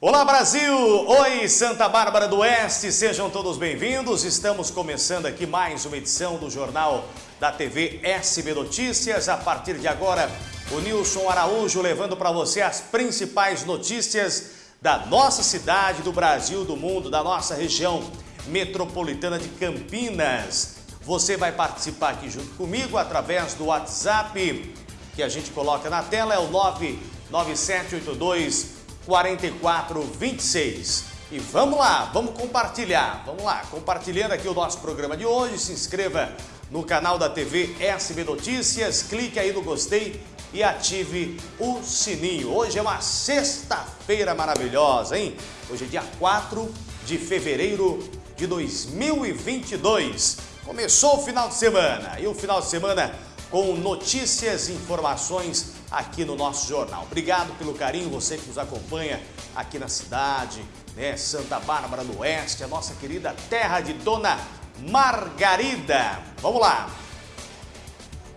Olá Brasil! Oi Santa Bárbara do Oeste, sejam todos bem-vindos. Estamos começando aqui mais uma edição do Jornal da TV SB Notícias. A partir de agora, o Nilson Araújo levando para você as principais notícias da nossa cidade, do Brasil, do mundo, da nossa região metropolitana de Campinas. Você vai participar aqui junto comigo através do WhatsApp que a gente coloca na tela, é o 99782 4426. E vamos lá, vamos compartilhar, vamos lá, compartilhando aqui o nosso programa de hoje, se inscreva no canal da TV SB Notícias, clique aí no gostei e ative o sininho. Hoje é uma sexta-feira maravilhosa, hein? Hoje é dia 4 de fevereiro de 2022. Começou o final de semana e o final de semana com notícias informações aqui no nosso jornal. Obrigado pelo carinho, você que nos acompanha aqui na cidade, né? Santa Bárbara do Oeste, a nossa querida terra de Dona Margarida. Vamos lá.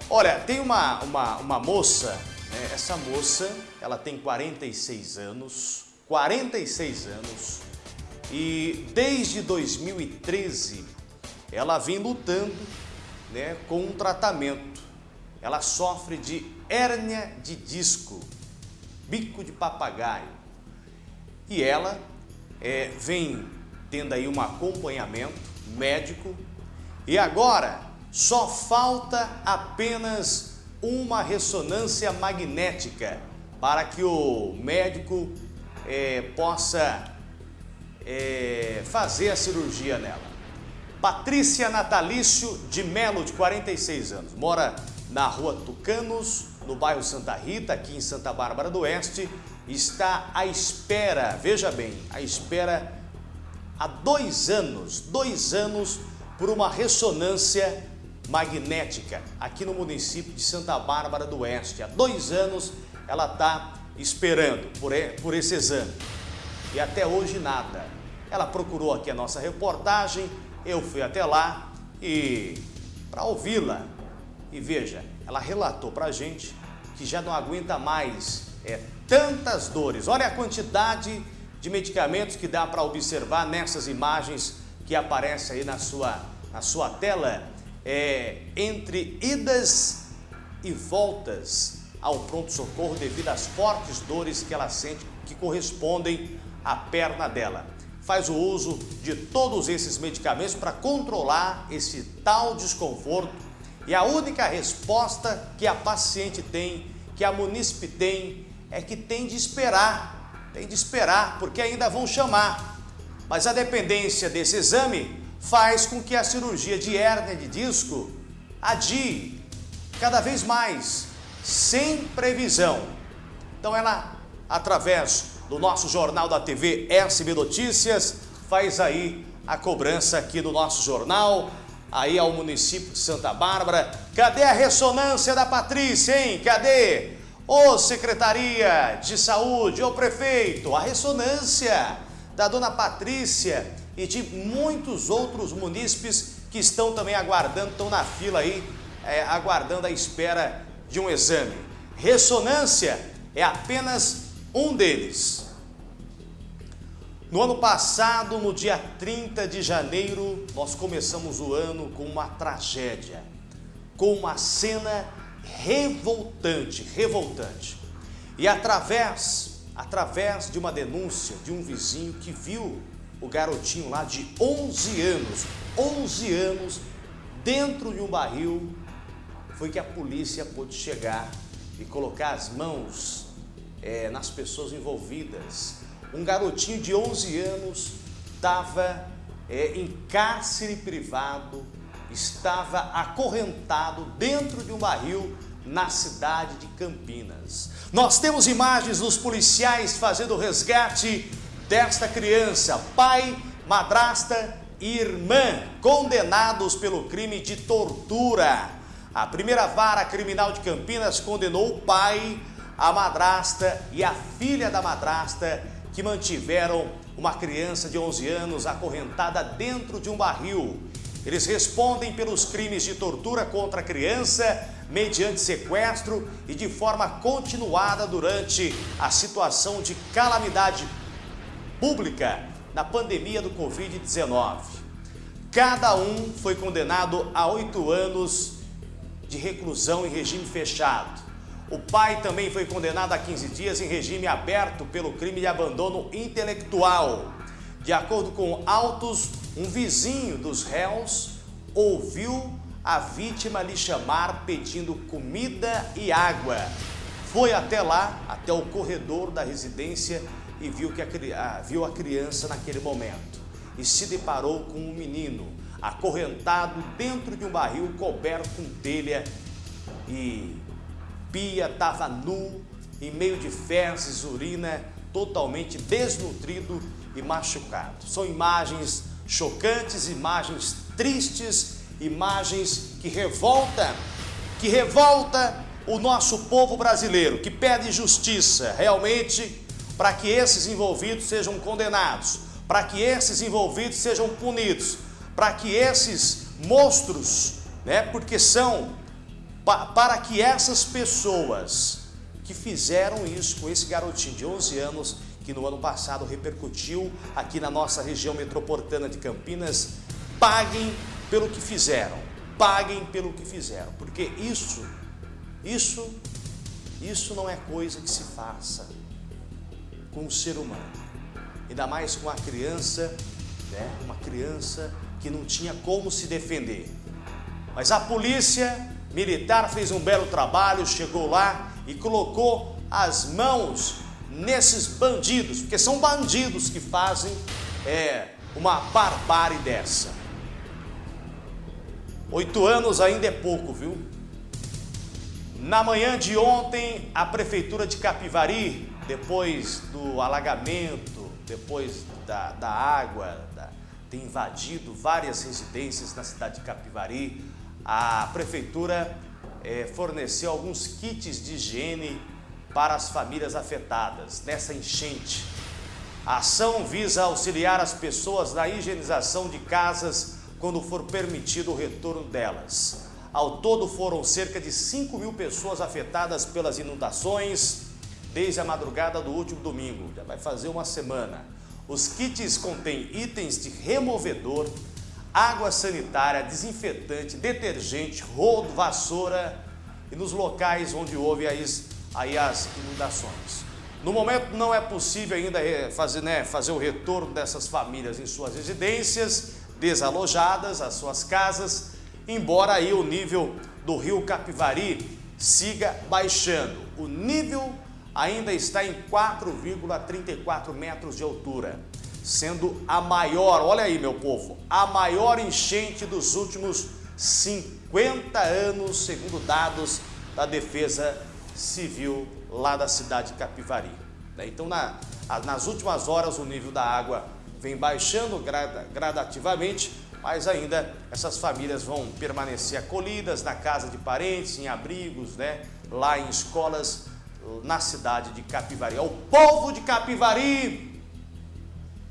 Olha, tem uma, uma, uma moça, né? essa moça, ela tem 46 anos, 46 anos, e desde 2013 ela vem lutando né, com um tratamento. Ela sofre de hérnia de disco, bico de papagaio. E ela é, vem tendo aí um acompanhamento médico e agora só falta apenas uma ressonância magnética para que o médico é, possa é, fazer a cirurgia nela. Patrícia Natalício de Melo, de 46 anos, mora na rua Tucanos, no bairro Santa Rita, aqui em Santa Bárbara do Oeste, está à espera, veja bem, à espera há dois anos, dois anos por uma ressonância magnética aqui no município de Santa Bárbara do Oeste. Há dois anos ela está esperando por, por esse exame e até hoje nada. Ela procurou aqui a nossa reportagem, eu fui até lá e para ouvi-la. E veja, ela relatou para a gente que já não aguenta mais é, tantas dores. Olha a quantidade de medicamentos que dá para observar nessas imagens que aparecem aí na sua, na sua tela. É, entre idas e voltas ao pronto-socorro devido às fortes dores que ela sente que correspondem à perna dela faz o uso de todos esses medicamentos para controlar esse tal desconforto e a única resposta que a paciente tem, que a munícipe tem, é que tem de esperar, tem de esperar, porque ainda vão chamar. Mas a dependência desse exame faz com que a cirurgia de hérnia de disco adie cada vez mais, sem previsão. Então ela, através do nosso Jornal da TV SB Notícias, faz aí a cobrança aqui do nosso jornal, aí ao município de Santa Bárbara. Cadê a ressonância da Patrícia, hein? Cadê? Ô Secretaria de Saúde, ô Prefeito, a ressonância da Dona Patrícia e de muitos outros munícipes que estão também aguardando, estão na fila aí, é, aguardando a espera de um exame. Ressonância é apenas um deles. No ano passado, no dia 30 de janeiro, nós começamos o ano com uma tragédia, com uma cena revoltante, revoltante. E através, através de uma denúncia de um vizinho que viu o garotinho lá de 11 anos, 11 anos, dentro de um barril, foi que a polícia pôde chegar e colocar as mãos é, nas pessoas envolvidas. Um garotinho de 11 anos estava é, em cárcere privado, estava acorrentado dentro de um barril na cidade de Campinas. Nós temos imagens dos policiais fazendo o resgate desta criança, pai, madrasta e irmã, condenados pelo crime de tortura. A primeira vara criminal de Campinas condenou o pai, a madrasta e a filha da madrasta que mantiveram uma criança de 11 anos acorrentada dentro de um barril. Eles respondem pelos crimes de tortura contra a criança, mediante sequestro e de forma continuada durante a situação de calamidade pública na pandemia do Covid-19. Cada um foi condenado a oito anos de reclusão em regime fechado. O pai também foi condenado a 15 dias em regime aberto pelo crime de abandono intelectual. De acordo com autos, um vizinho dos réus ouviu a vítima lhe chamar pedindo comida e água. Foi até lá, até o corredor da residência e viu, que a, viu a criança naquele momento. E se deparou com um menino acorrentado dentro de um barril coberto com telha e Pia estava nu, em meio de fezes, urina, totalmente desnutrido e machucado. São imagens chocantes, imagens tristes, imagens que revolta, que revolta o nosso povo brasileiro, que pede justiça realmente para que esses envolvidos sejam condenados, para que esses envolvidos sejam punidos, para que esses monstros, né, porque são pa, para que essas pessoas que fizeram isso com esse garotinho de 11 anos, que no ano passado repercutiu aqui na nossa região metropolitana de Campinas, paguem pelo que fizeram, paguem pelo que fizeram, porque isso, isso, isso não é coisa que se faça com o ser humano, ainda mais com a criança, né? uma criança que não tinha como se defender. Mas a polícia militar fez um belo trabalho, chegou lá e colocou as mãos nesses bandidos, porque são bandidos que fazem é, uma barbárie dessa. Oito anos ainda é pouco, viu? Na manhã de ontem, a Prefeitura de Capivari, depois do alagamento, depois da, da água, da, invadido várias residências na cidade de Capivari, a Prefeitura é, forneceu alguns kits de higiene para as famílias afetadas nessa enchente. A ação visa auxiliar as pessoas na higienização de casas quando for permitido o retorno delas. Ao todo foram cerca de 5 mil pessoas afetadas pelas inundações desde a madrugada do último domingo, já vai fazer uma semana. Os kits contêm itens de removedor, água sanitária, desinfetante, detergente, rodo, vassoura e nos locais onde houve as, aí as inundações. No momento não é possível ainda fazer, né, fazer o retorno dessas famílias em suas residências, desalojadas, as suas casas, embora aí o nível do rio Capivari siga baixando. O nível ainda está em 4,34 metros de altura sendo a maior, olha aí meu povo, a maior enchente dos últimos 50 anos, segundo dados da Defesa Civil lá da cidade de Capivari. Né? Então, na, nas últimas horas, o nível da água vem baixando gradativamente, mas ainda essas famílias vão permanecer acolhidas na casa de parentes, em abrigos, né? lá em escolas, na cidade de Capivari. É o povo de Capivari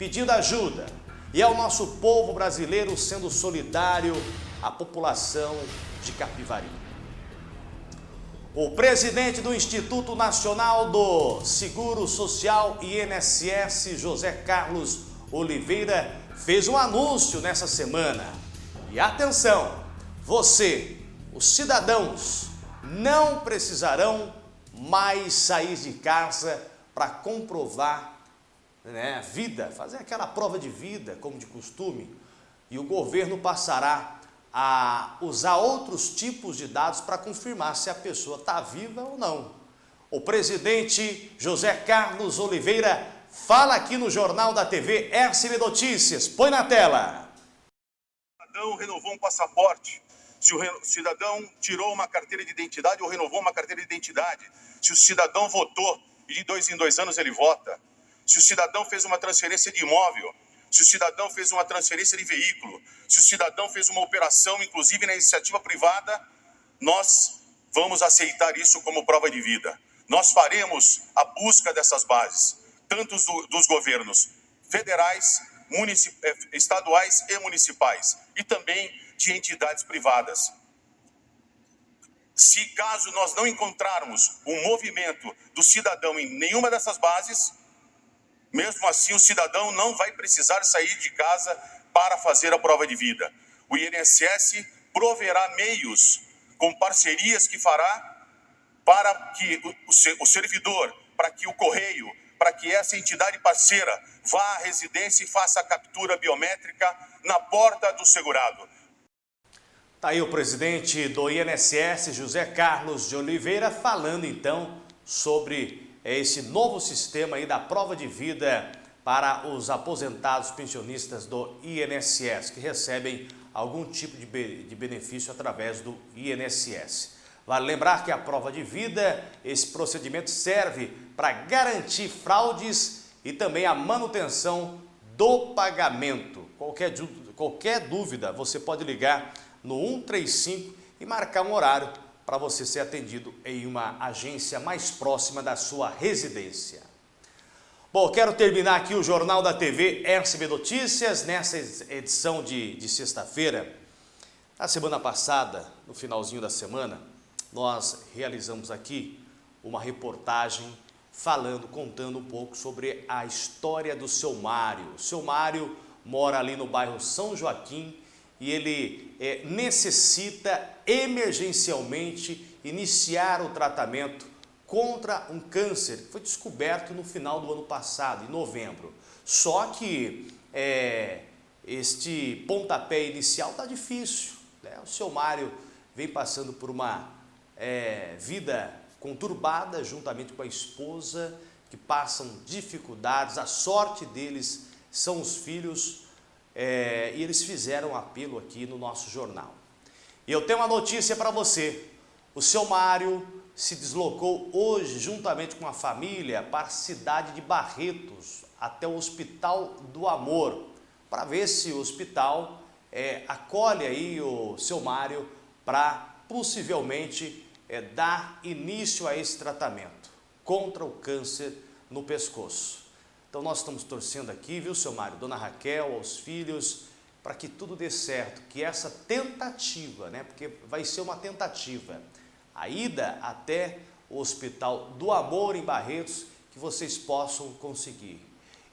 pedindo ajuda. E é o nosso povo brasileiro sendo solidário à população de Capivari. O presidente do Instituto Nacional do Seguro Social INSS, José Carlos Oliveira, fez um anúncio nessa semana. E atenção, você, os cidadãos, não precisarão mais sair de casa para comprovar né, vida, fazer aquela prova de vida, como de costume, e o governo passará a usar outros tipos de dados para confirmar se a pessoa está viva ou não. O presidente José Carlos Oliveira fala aqui no Jornal da TV SB Notícias. Põe na tela. O cidadão renovou um passaporte, se o cidadão tirou uma carteira de identidade ou renovou uma carteira de identidade, se o cidadão votou e de dois em dois anos ele vota, se o cidadão fez uma transferência de imóvel, se o cidadão fez uma transferência de veículo, se o cidadão fez uma operação, inclusive na iniciativa privada, nós vamos aceitar isso como prova de vida. Nós faremos a busca dessas bases, tanto do, dos governos federais, eh, estaduais e municipais, e também de entidades privadas. Se caso nós não encontrarmos um movimento do cidadão em nenhuma dessas bases, Mesmo assim, o cidadão não vai precisar sair de casa para fazer a prova de vida. O INSS proverá meios com parcerias que fará para que o servidor, para que o correio, para que essa entidade parceira vá à residência e faça a captura biométrica na porta do segurado. Está aí o presidente do INSS, José Carlos de Oliveira, falando então sobre esse novo sistema aí da prova de vida para os aposentados pensionistas do INSS, que recebem algum tipo de benefício através do INSS. Vale lembrar que a prova de vida, esse procedimento serve para garantir fraudes e também a manutenção do pagamento. Qualquer, qualquer dúvida, você pode ligar no 135 e marcar um horário para você ser atendido em uma agência mais próxima da sua residência. Bom, quero terminar aqui o Jornal da TV SB Notícias, nessa edição de, de sexta-feira. Na semana passada, no finalzinho da semana, nós realizamos aqui uma reportagem falando, contando um pouco sobre a história do seu Mário. O seu Mário mora ali no bairro São Joaquim e ele é, necessita emergencialmente iniciar o tratamento contra um câncer que foi descoberto no final do ano passado, em novembro. Só que é, este pontapé inicial está difícil. Né? O seu Mário vem passando por uma é, vida conturbada juntamente com a esposa, que passam dificuldades, a sorte deles são os filhos é, e eles fizeram um apelo aqui no nosso jornal. E eu tenho uma notícia para você, o seu Mário se deslocou hoje, juntamente com a família, para a cidade de Barretos, até o Hospital do Amor, para ver se o hospital é, acolhe aí o seu Mário para possivelmente é, dar início a esse tratamento contra o câncer no pescoço. Então nós estamos torcendo aqui, viu, seu Mário, dona Raquel, aos filhos, para que tudo dê certo, que essa tentativa, né, porque vai ser uma tentativa, a ida até o Hospital do Amor em Barretos, que vocês possam conseguir.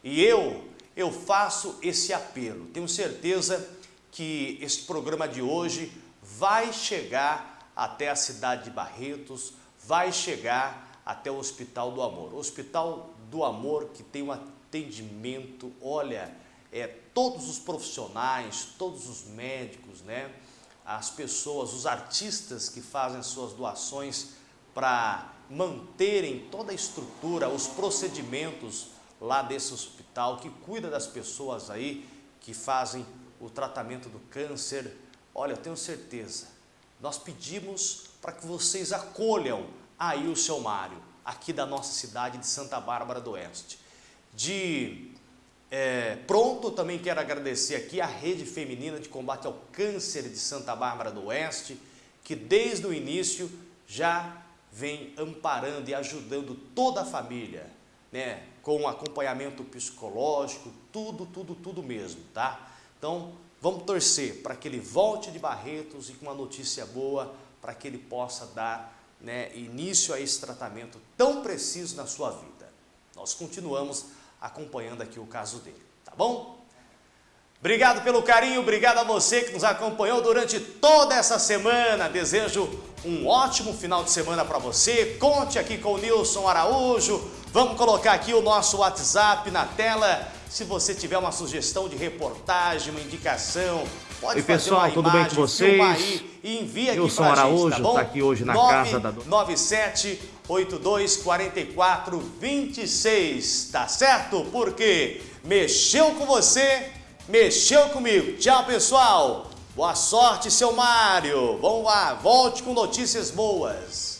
E eu, eu faço esse apelo. Tenho certeza que este programa de hoje vai chegar até a cidade de Barretos, vai chegar até o Hospital do Amor. O Hospital do Amor que tem um atendimento, olha, é, todos os profissionais, todos os médicos, né? as pessoas, os artistas que fazem suas doações para manterem toda a estrutura, os procedimentos lá desse hospital, que cuida das pessoas aí que fazem o tratamento do câncer. Olha, eu tenho certeza, nós pedimos para que vocês acolham aí o seu Mário, aqui da nossa cidade de Santa Bárbara do Oeste. De é, pronto, também quero agradecer aqui a Rede Feminina de Combate ao Câncer de Santa Bárbara do Oeste, que desde o início já vem amparando e ajudando toda a família, né? com acompanhamento psicológico, tudo, tudo, tudo mesmo, tá? Então, vamos torcer para que ele volte de Barretos e com uma notícia boa, para que ele possa dar né, início a esse tratamento tão preciso na sua vida. Nós continuamos acompanhando aqui o caso dele, tá bom? Obrigado pelo carinho, obrigado a você que nos acompanhou durante toda essa semana. Desejo um ótimo final de semana para você. Conte aqui com o Nilson Araújo. Vamos colocar aqui o nosso WhatsApp na tela. Se você tiver uma sugestão de reportagem, uma indicação, pode Oi, pessoal, tudo imagem, bem com vocês? Aí e envia aqui Nilson Araújo está tá aqui hoje na 9, casa da... 97 82 44 26, tá certo? Porque mexeu com você, mexeu comigo. Tchau, pessoal. Boa sorte, seu Mário. Vamos lá, volte com notícias boas.